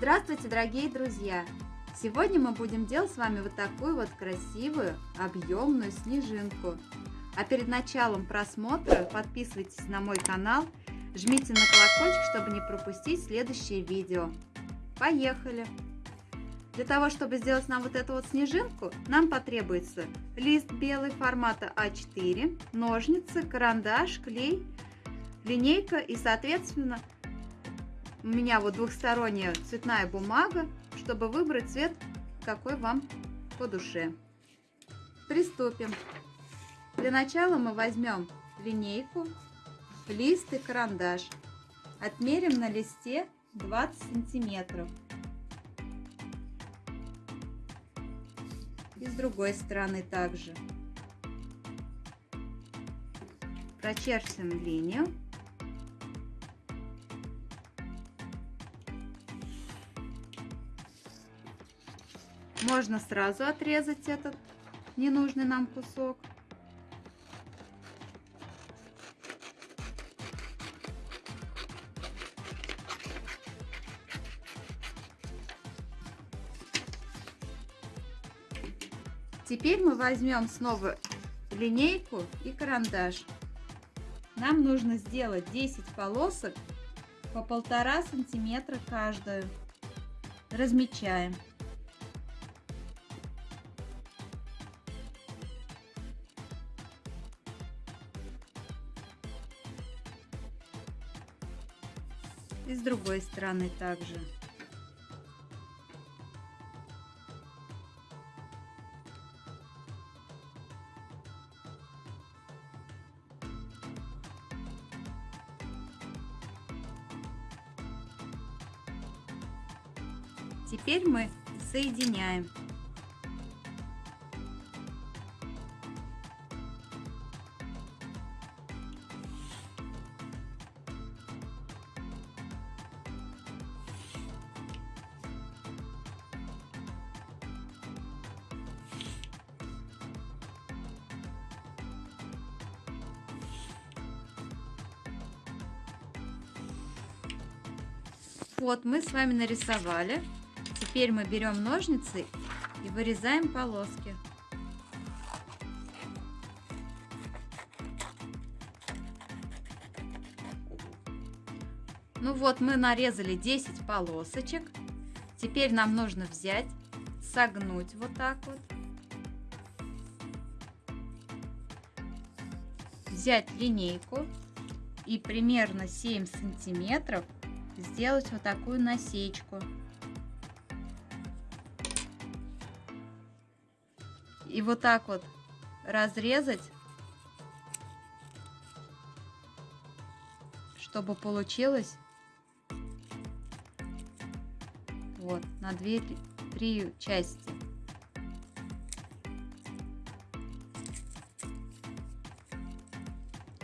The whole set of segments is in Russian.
Здравствуйте, дорогие друзья! Сегодня мы будем делать с вами вот такую вот красивую, объемную снежинку. А перед началом просмотра подписывайтесь на мой канал, жмите на колокольчик, чтобы не пропустить следующее видео. Поехали! Для того, чтобы сделать нам вот эту вот снежинку, нам потребуется лист белый формата А4, ножницы, карандаш, клей, линейка и, соответственно, у меня вот двухсторонняя цветная бумага, чтобы выбрать цвет, какой вам по душе. Приступим. Для начала мы возьмем линейку, лист и карандаш. Отмерим на листе 20 сантиметров. И с другой стороны также. Прочерчиваем линию. Можно сразу отрезать этот ненужный нам кусок. Теперь мы возьмем снова линейку и карандаш. Нам нужно сделать 10 полосок по полтора сантиметра каждую. Размечаем. И с другой стороны также. Теперь мы соединяем Вот мы с вами нарисовали. Теперь мы берем ножницы и вырезаем полоски. Ну вот мы нарезали 10 полосочек. Теперь нам нужно взять, согнуть вот так вот. Взять линейку и примерно 7 сантиметров сделать вот такую насечку. И вот так вот разрезать, чтобы получилось вот на две три части.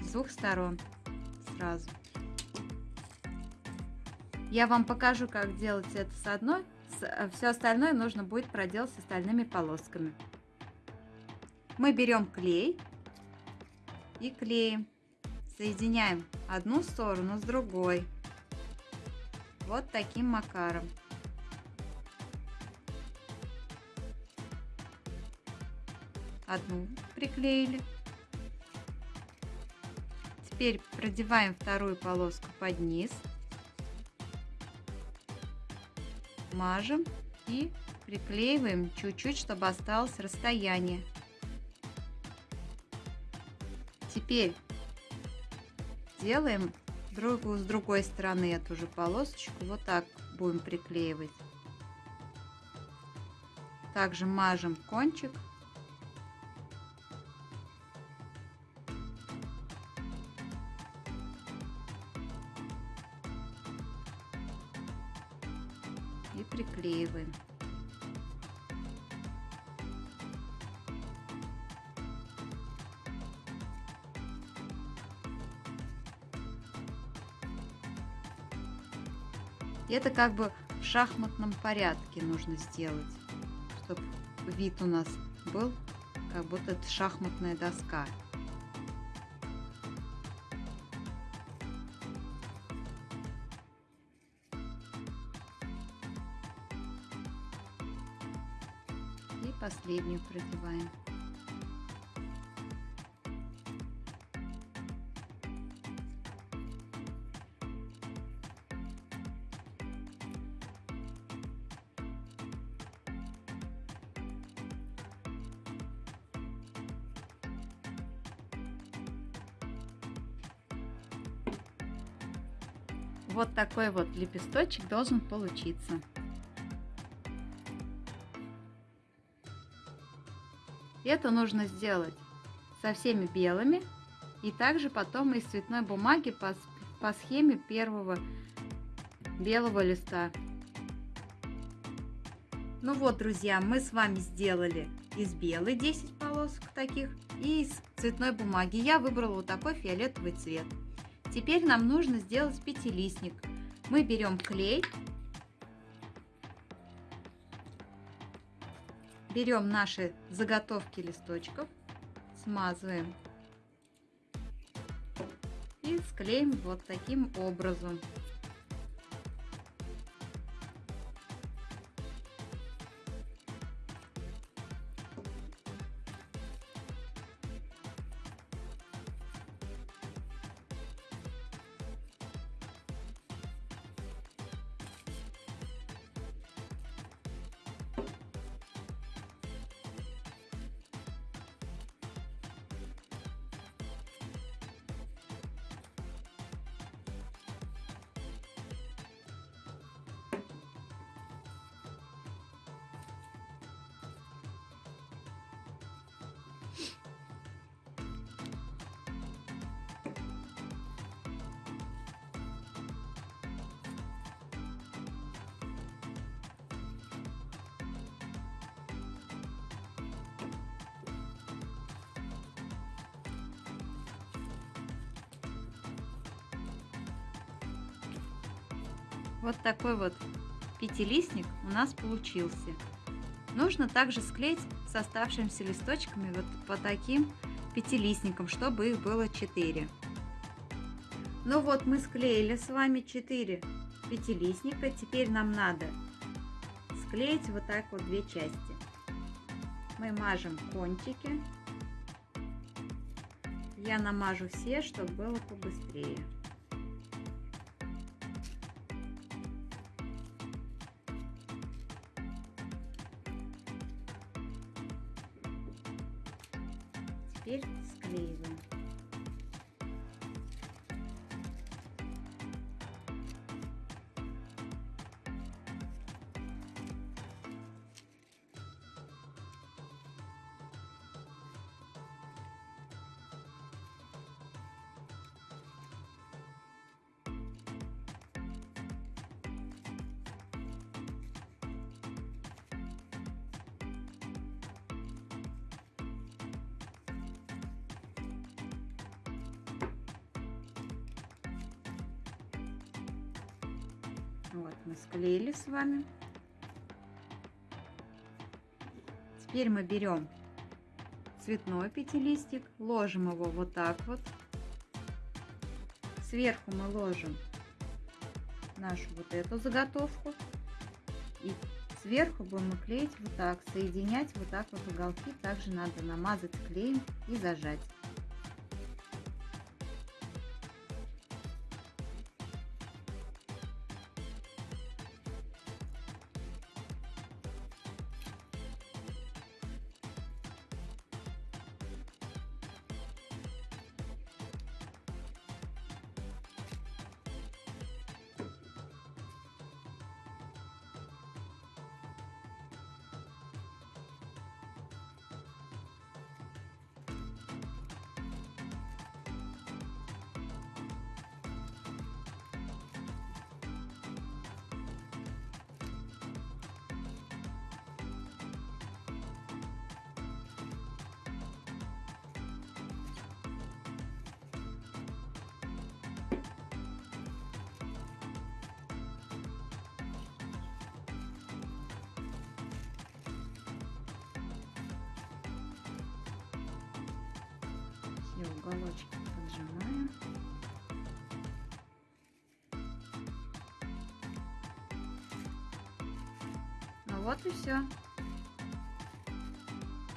С двух сторон сразу. Я вам покажу, как делать это с одной. Э, Все остальное нужно будет проделать с остальными полосками. Мы берем клей и клеим. Соединяем одну сторону с другой. Вот таким макаром. Одну приклеили. Теперь продеваем вторую полоску под низ. Мажем и приклеиваем чуть-чуть, чтобы осталось расстояние. Теперь делаем другую с другой стороны эту же полосочку. Вот так будем приклеивать. Также мажем кончик. И приклеиваем. Это как бы в шахматном порядке нужно сделать, чтобы вид у нас был, как будто это шахматная доска. Последнюю продеваем. Вот такой вот лепесточек должен получиться. Это нужно сделать со всеми белыми и также потом из цветной бумаги по, по схеме первого белого листа. Ну вот, друзья, мы с вами сделали из белой 10 полосок таких и из цветной бумаги. Я выбрала вот такой фиолетовый цвет. Теперь нам нужно сделать пятилистник. Мы берем клей, берем наши заготовки листочков, смазываем и склеим вот таким образом. Вот такой вот пятилистник у нас получился. Нужно также склеить с оставшимися листочками вот по таким пятилистникам, чтобы их было 4. Ну вот мы склеили с вами 4 пятилистника. Теперь нам надо склеить вот так вот две части. Мы мажем кончики. Я намажу все, чтобы было побыстрее. Теперь склеиваем. Вот мы склеили с вами. Теперь мы берем цветной пятилистик, ложим его вот так вот. Сверху мы ложим нашу вот эту заготовку. И сверху будем клеить вот так, соединять вот так вот уголки. Также надо намазать клеем и зажать. Уголочки поджимаем. Ну вот и все.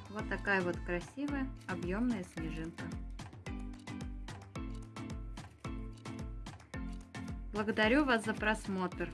Вот такая вот красивая объемная снежинка. Благодарю вас за просмотр.